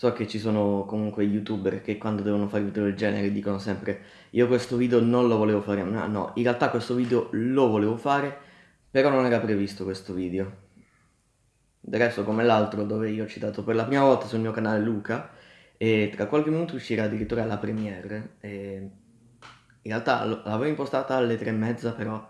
So che ci sono comunque youtuber che quando devono fare video del genere dicono sempre io questo video non lo volevo fare, no, no, in realtà questo video lo volevo fare, però non era previsto questo video. Del resto come l'altro dove io ho citato per la prima volta sul mio canale Luca e tra qualche minuto uscirà addirittura la premiere. In realtà l'avevo impostata alle tre e mezza però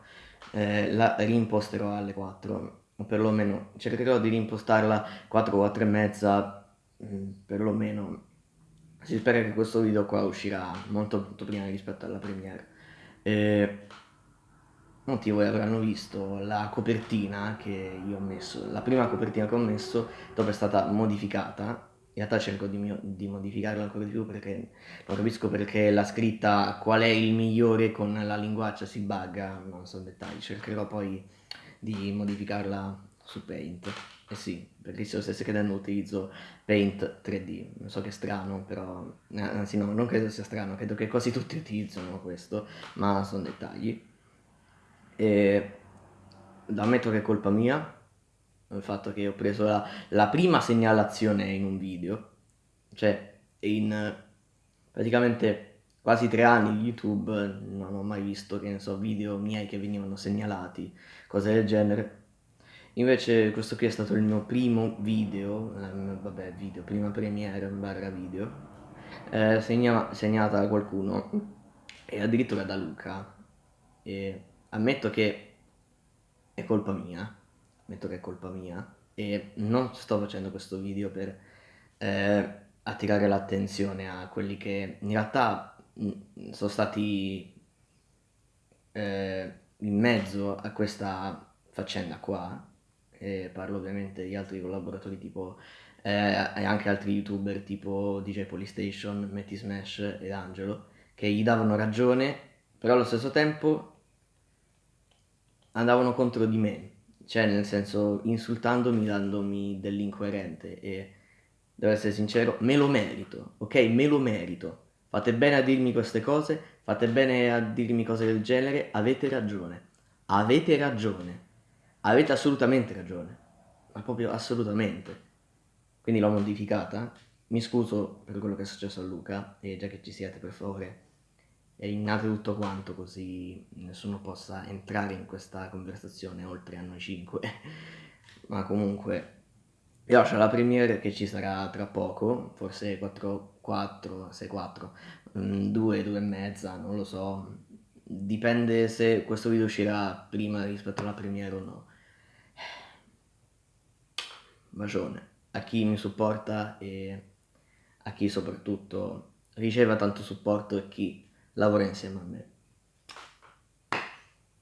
eh, la rimposterò alle 4 o perlomeno cercherò di rimpostarla 4 o 4 e mezza mm, perlomeno si spera che questo video qua uscirà molto, molto prima rispetto alla premiere. E molti voi avranno visto la copertina che io ho messo la prima copertina che ho messo dopo è stata modificata. In realtà cerco di, di, modificarla ancora di più perché non capisco perché la scritta qual è il migliore con la linguaccia si bugga, non so dettagli, cercherò poi di modificarla su Paint. Eh sì, perché se lo stesse chiedendo utilizzo Paint 3D, non so che è strano, però, eh, anzi no, non credo sia strano, credo che quasi tutti utilizzano questo, ma sono dettagli. E ammetto che è colpa mia, il fatto che ho preso la, la prima segnalazione in un video, cioè in praticamente quasi tre anni di YouTube non ho mai visto, che ne so, video miei che venivano segnalati, cose del genere. Invece questo qui è stato il mio primo video, eh, vabbè video, prima premiere barra video, eh, segna, segnata da qualcuno e addirittura da Luca. E ammetto che è colpa mia, ammetto che è colpa mia e non sto facendo questo video per eh, attirare l'attenzione a quelli che in realtà mh, sono stati eh, in mezzo a questa faccenda qua e parlo ovviamente di altri collaboratori tipo eh, e anche altri youtuber tipo DJ Polystation, Matty Smash ed Angelo che gli davano ragione però allo stesso tempo andavano contro di me cioè nel senso insultandomi, dandomi dell'incoerente e devo essere sincero, me lo merito, ok? Me lo merito. Fate bene a dirmi queste cose, fate bene a dirmi cose del genere, avete ragione. Avete ragione. Avete assolutamente ragione. Ma proprio assolutamente. Quindi l'ho modificata. Mi scuso per quello che è successo a Luca e già che ci siete per favore eliminate tutto quanto così nessuno possa entrare in questa conversazione oltre a noi cinque ma comunque vi lascio la premiere che ci sarà tra poco forse 4 4 6 4 2 2 e mezza non lo so dipende se questo video uscirà prima rispetto alla premiere o no bacione a chi mi supporta e a chi soprattutto riceva tanto supporto e chi lavora insieme a me.